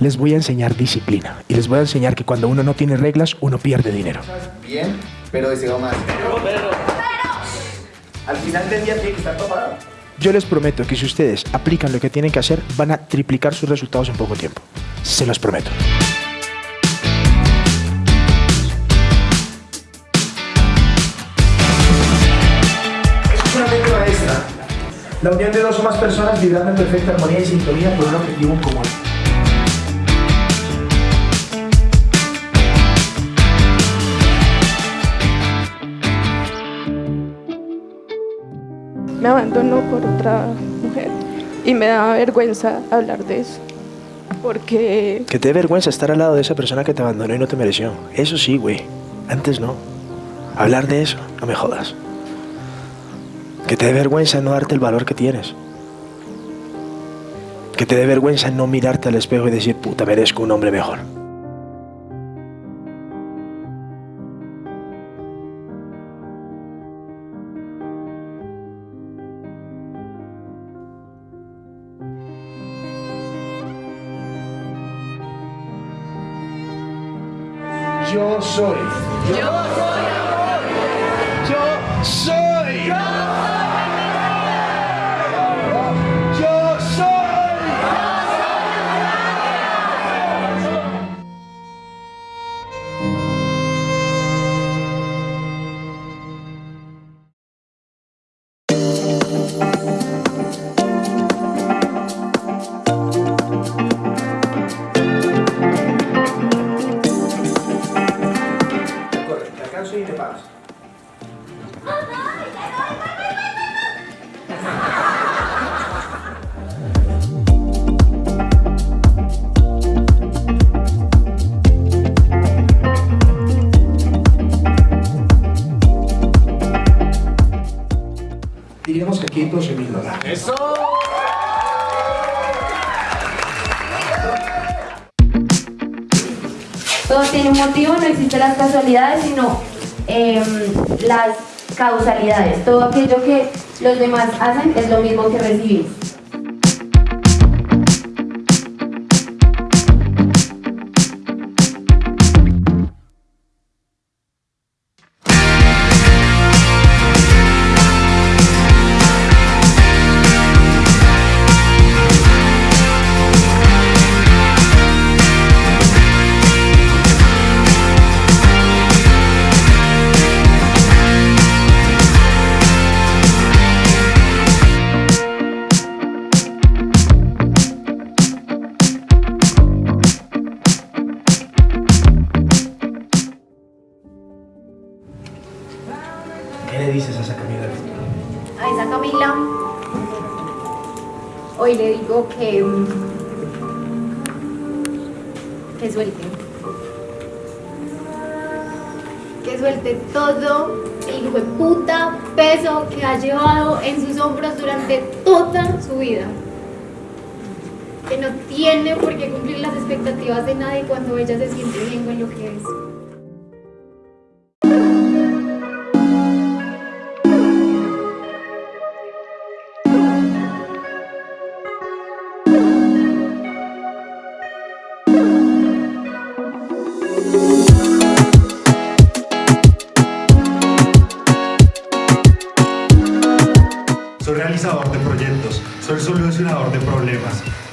Les voy a enseñar disciplina y les voy a enseñar que cuando uno no tiene reglas, uno pierde dinero. Bien, pero deseo más. Al final del día tiene que estar topado. Yo les prometo que si ustedes aplican lo que tienen que hacer, van a triplicar sus resultados en poco tiempo. Se los prometo. Es una maestra. La unión de dos o más personas vibrando en perfecta armonía y sintonía por un objetivo común. Me abandonó por otra mujer y me da vergüenza hablar de eso. Porque... Que te dé vergüenza estar al lado de esa persona que te abandonó y no te mereció. Eso sí, güey. Antes no. Hablar de eso, no me jodas. Que te dé vergüenza no darte el valor que tienes. Que te dé vergüenza no mirarte al espejo y decir, puta, merezco un hombre mejor. Yo soy. Yo soy amor. Yo soy. ¡Eso! Todo tiene un motivo, no existen las casualidades, sino em, las causalidades. Todo aquello que los demás hacen es lo mismo que recibimos. A esa Camila hoy le digo que, mm, que suelte. Que suelte todo el hijo de puta peso que ha llevado en sus hombros durante toda su vida. Que no tiene por qué cumplir las expectativas de nadie cuando ella se siente bien con lo que es.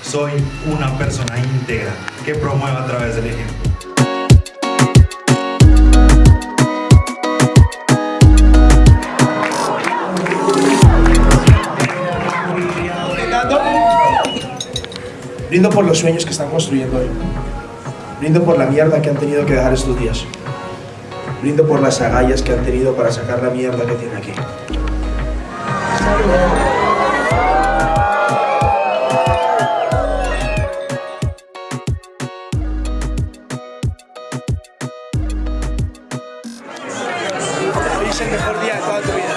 Soy una persona íntegra que promueve a través del ejemplo. Brindo por los sueños que están construyendo hoy. Brindo por la mierda que han tenido que dejar estos días. Brindo por las agallas que han tenido para sacar la mierda que tienen aquí. El mejor día de toda tu vida.